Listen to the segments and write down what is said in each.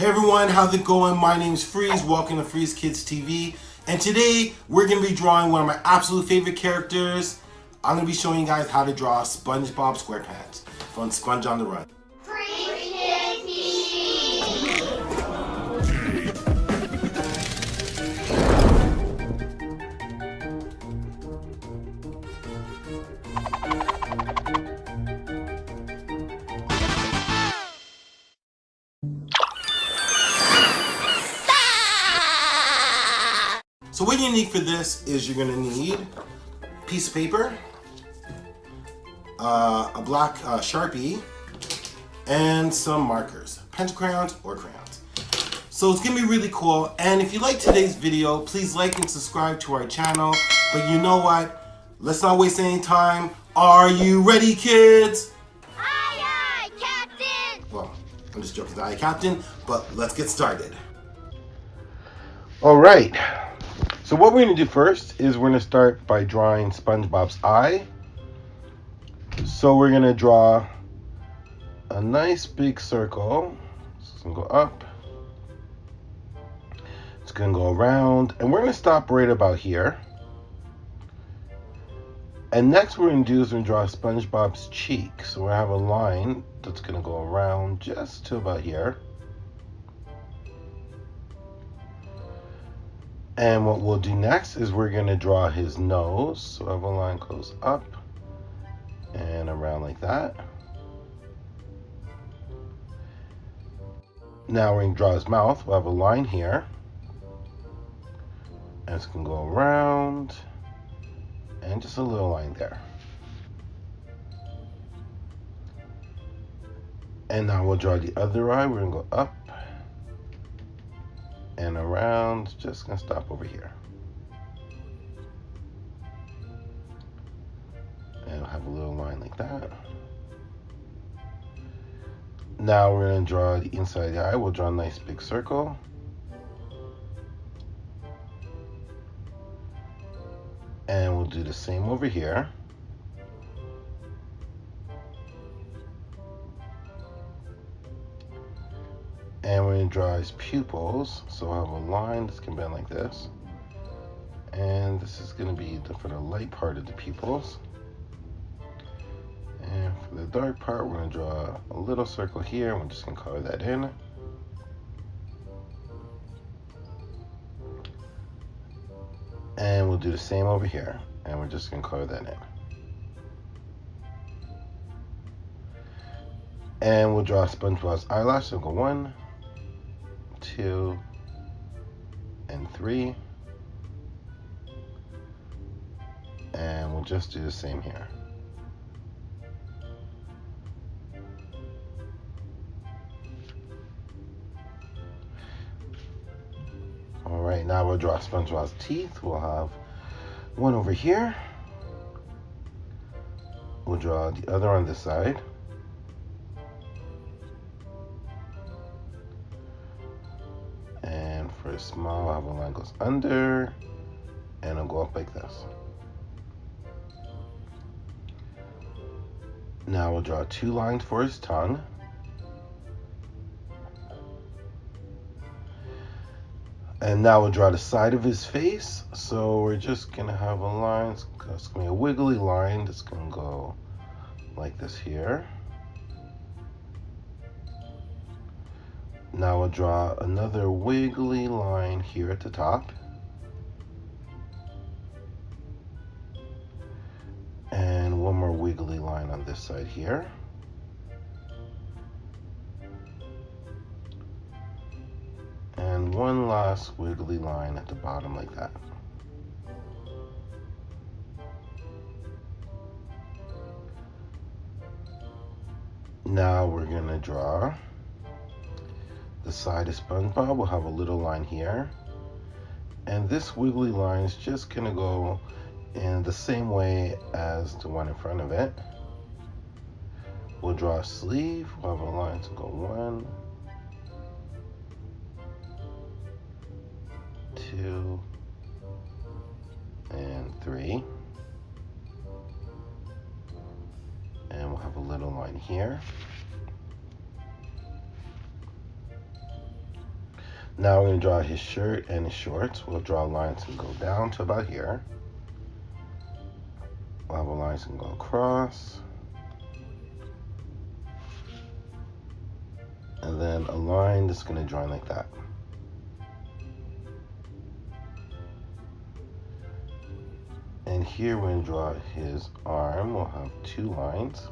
Hey everyone, how's it going? My name is Freeze, welcome to Freeze Kids TV. And today, we're gonna be drawing one of my absolute favorite characters. I'm gonna be showing you guys how to draw SpongeBob SquarePants from Sponge on the Run. So what you need for this is you're gonna need a piece of paper, uh, a black uh, Sharpie, and some markers, pencil crayons or crayons. So it's gonna be really cool. And if you like today's video, please like and subscribe to our channel. But you know what? Let's not waste any time. Are you ready, kids? Aye, aye, Captain! Well, I'm just joking, aye, Captain, but let's get started. All right. So what we're going to do first is we're going to start by drawing SpongeBob's eye. So we're going to draw a nice big circle. It's going to go up. It's going to go around. And we're going to stop right about here. And next we're going to do is we're going to draw SpongeBob's cheek. So we have a line that's going to go around just to about here. And what we'll do next is we're going to draw his nose. So have a line goes up and around like that. Now we're to draw his mouth. We'll have a line here. And it's to go around and just a little line there. And now we'll draw the other eye. We're to go up and around. Just gonna stop over here. And have a little line like that. Now we're gonna draw the inside of the eye. We'll draw a nice big circle. And we'll do the same over here. His pupils. So I have a line that's to bend like this. And this is going to be the, for the light part of the pupils. And for the dark part, we're to draw a little circle here. And we're just to color that in. And we'll do the same over here. And we're just going to color that in. And we'll draw SpongeBob's eyelash. So go one, two, and three. And we'll just do the same here. All right, now we'll draw SpongeBob's teeth. We'll have one over here. We'll draw the other on this side. Small, have a line goes under, and it'll go up like this. Now we'll draw two lines for his tongue. And now we'll draw the side of his face. So we're just gonna have a line, it's gonna be a wiggly line that's gonna go like this here. Now we'll draw another wiggly line here at the top. And one more wiggly line on this side here. And one last wiggly line at the bottom like that. Now we're gonna draw the side of SpongeBob we'll have a little line here. And this wiggly line is just gonna go in the same way as the one in front of it. We'll draw a sleeve, we'll have a line to go one, two, and three. And we'll have a little line here. Now we're going to draw his shirt and his shorts. We'll draw lines and go down to about here. We'll have a line and go across. And then a line that's going to join like that. And here we're going to draw his arm. We'll have two lines.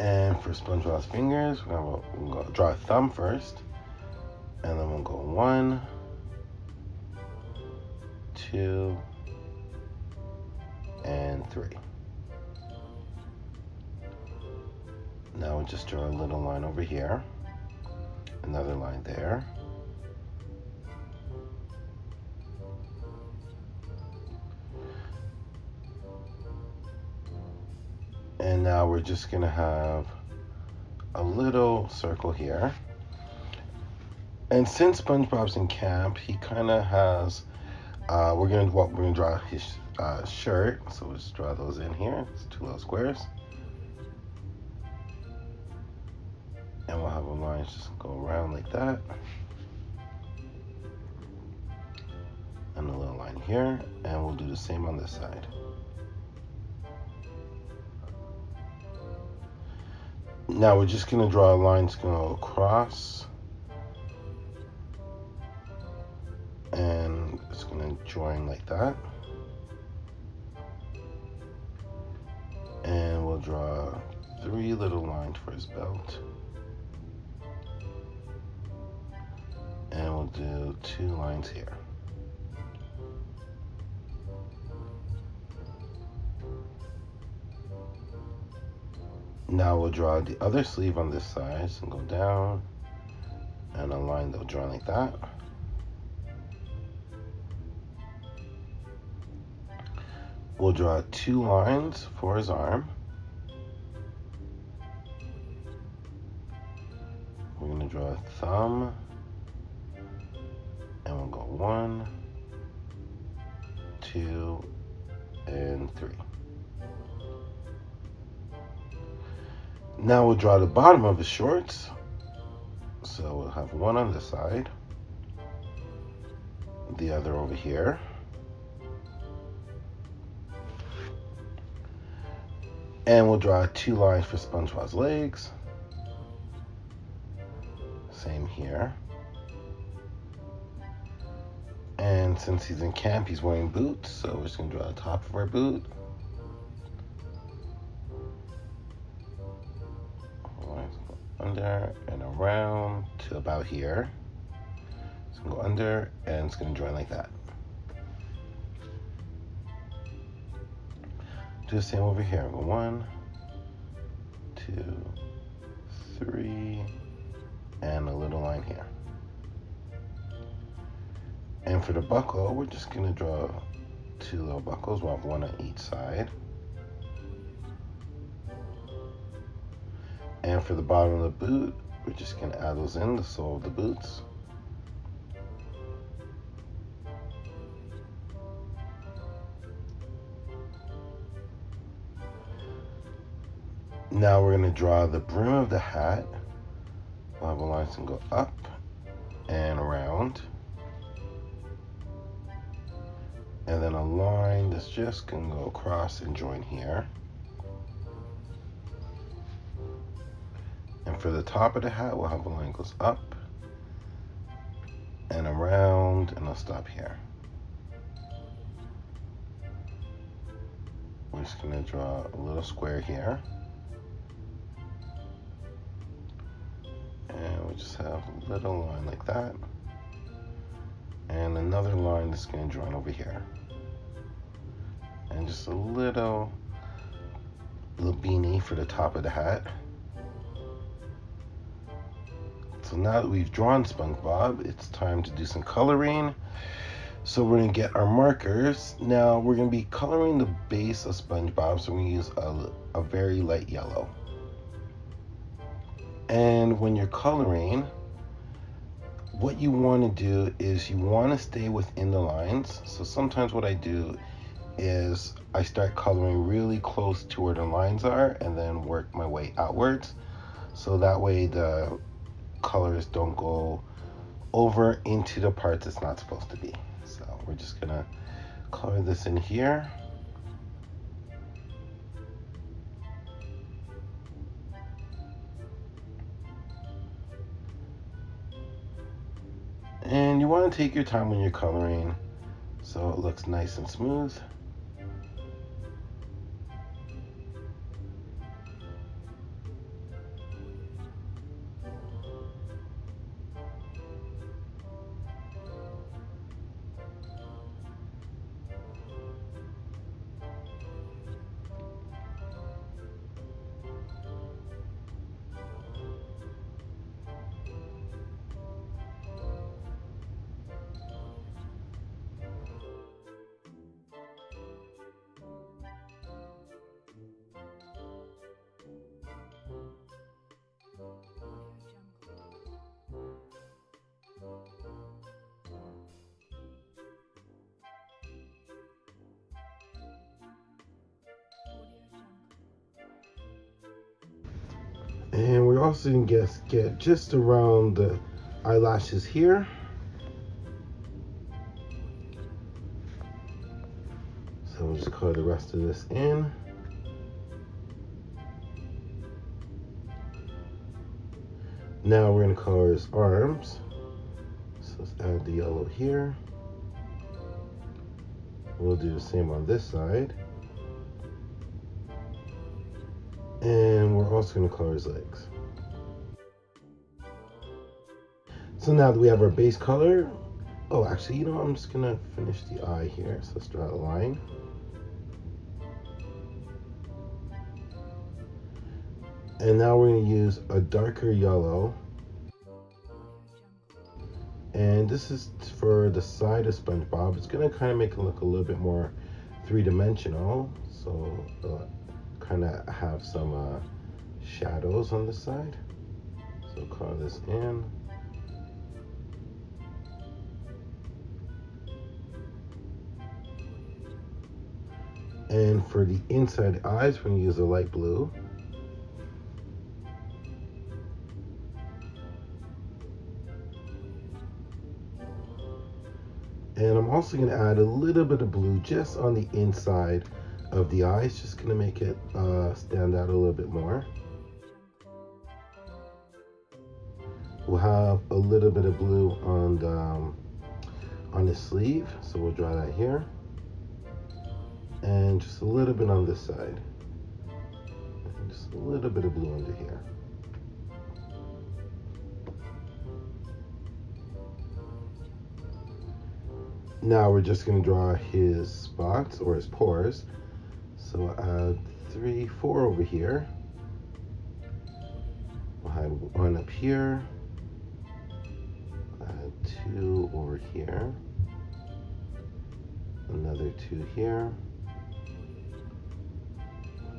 And for SpongeBob's fingers, we're gonna, we'll go draw a thumb first, and then we'll go one, two, and three. Now we'll just draw a little line over here, another line there. And now we're just gonna have a little circle here. And since SpongeBob's in camp, he kind of has. Uh, we're gonna what we're gonna draw his uh, shirt. So we'll just draw those in here. It's two little squares. And we'll have a line just go around like that. And a little line here. And we'll do the same on this side. Now we're just gonna draw a line that's gonna go across. And it's gonna join like that. And we'll draw three little lines for his belt. And we'll do two lines here. Now we'll draw the other sleeve on this side and go down and a line that'll draw like that. We'll draw two lines for his arm. We're gonna draw a thumb and we'll go one, two, and three. Now we'll draw the bottom of the shorts. So we'll have one on this side, the other over here. And we'll draw two lines for SpongeBob's legs. Same here. And since he's in camp, he's wearing boots, so we're just gonna draw the top of our boot. Under and around to about here. So go under and it's gonna join like that. Do the same over here. Go one, two, three, and a little line here. And for the buckle, we're just gonna draw two little buckles. We'll have one on each side. And for the bottom of the boot, we're just gonna add those in, the sole of the boots. Now we're gonna draw the brim of the hat. We'll have a line to go up and around. And then a line that's just gonna go across and join here. For the top of the hat, we'll have a line goes up and around, and I'll stop here. We're just gonna draw a little square here. And we just have a little line like that. And another line that's gonna join over here. And just a little, little beanie for the top of the hat. So now that we've drawn SpongeBob, it's time to do some coloring. So we're gonna get our markers. Now we're gonna be coloring the base of SpongeBob, so we're gonna use a, a very light yellow. And when you're coloring, what you wanna do is you wanna stay within the lines. So sometimes what I do is I start coloring really close to where the lines are and then work my way outwards. So that way the colors don't go over into the parts it's not supposed to be. So we're just gonna color this in here. And you want to take your time when you're coloring so it looks nice and smooth. And we're also gonna get, get just around the eyelashes here. So we'll just color the rest of this in. Now we're gonna color his arms. So let's add the yellow here. We'll do the same on this side. And we're also gonna color his legs. So now that we have our base color, oh, actually, you know, I'm just gonna finish the eye here. So let's draw a line. And now we're gonna use a darker yellow. And this is for the side of SpongeBob. It's gonna kind of make it look a little bit more three-dimensional. So uh, kind of have some uh, shadows on the side. So call this in. And for the inside eyes, we're gonna use a light blue. And I'm also gonna add a little bit of blue just on the inside of the eyes, just gonna make it uh, stand out a little bit more. We'll have a little bit of blue on the, um, on the sleeve, so we'll draw that here. And just a little bit on this side. And just a little bit of blue under here. Now we're just gonna draw his spots or his pores. So add three, four over here. We'll have one up here. Add two over here. Another two here.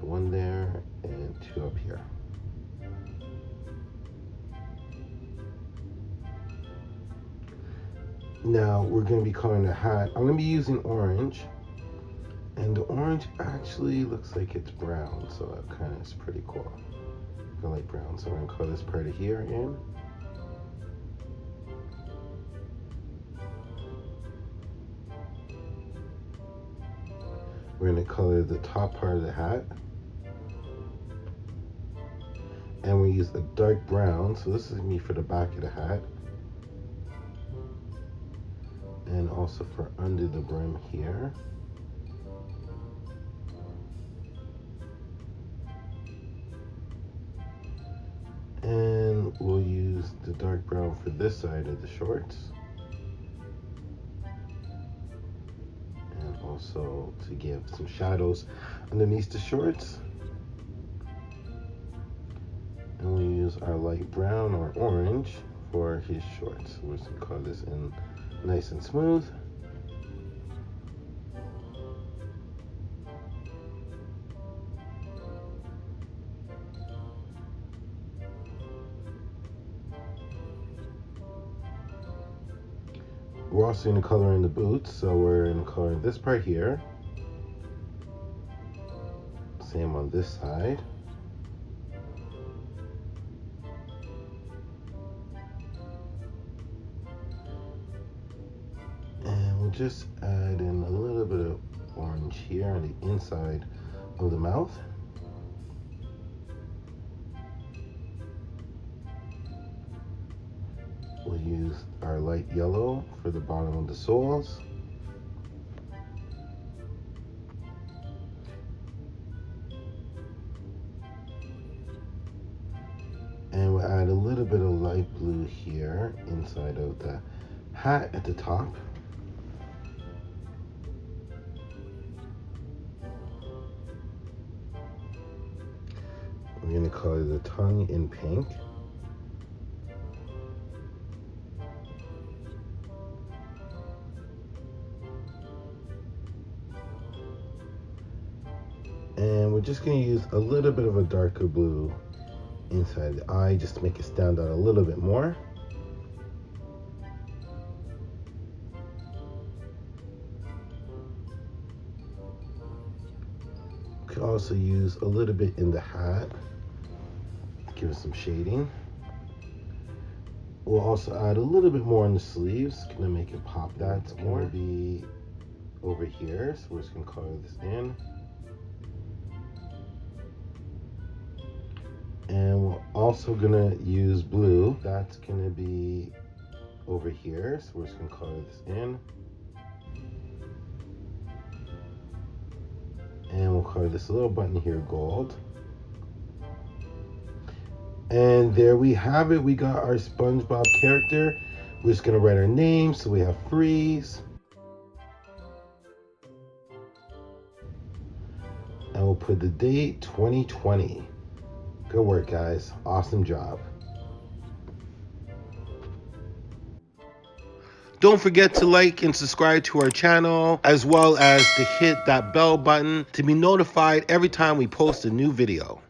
One there and two up here. Now we're going to be coloring the hat. I'm going to be using orange. And the orange actually looks like it's brown, so that kind of is pretty cool. I like brown, so I'm to color this part of here in. We're to color the top part of the hat. And we use a dark brown, so this is me for the back of the hat. and also for under the brim here. We'll use the dark brown for this side of the shorts. And also to give some shadows underneath the shorts. And we'll use our light brown or orange for his shorts. We're just gonna color this in nice and smooth. also going to color in the boots, so we're in color this part here. Same on this side. And we'll just add in a little bit of orange here on the inside of the mouth. We'll use our light yellow for the bottom of the soles. And we'll add a little bit of light blue here inside of the hat at the top. We're gonna color the tongue in pink. We're just gonna use a little bit of a darker blue inside the eye just to make it stand out a little bit more. Could also use a little bit in the hat, give it some shading. We'll also add a little bit more on the sleeves, gonna make it pop. That's gonna be over here, so we're just gonna color this in. And we're also gonna use blue. That's gonna be over here, so we're just gonna color this in. And we'll color this little button here gold. And there we have it. We got our SpongeBob character. We're just gonna write our name. So we have Freeze. And we'll put the date 2020. Good work, guys. Awesome job. Don't forget to like and subscribe to our channel, as well as to hit that bell button to be notified every time we post a new video.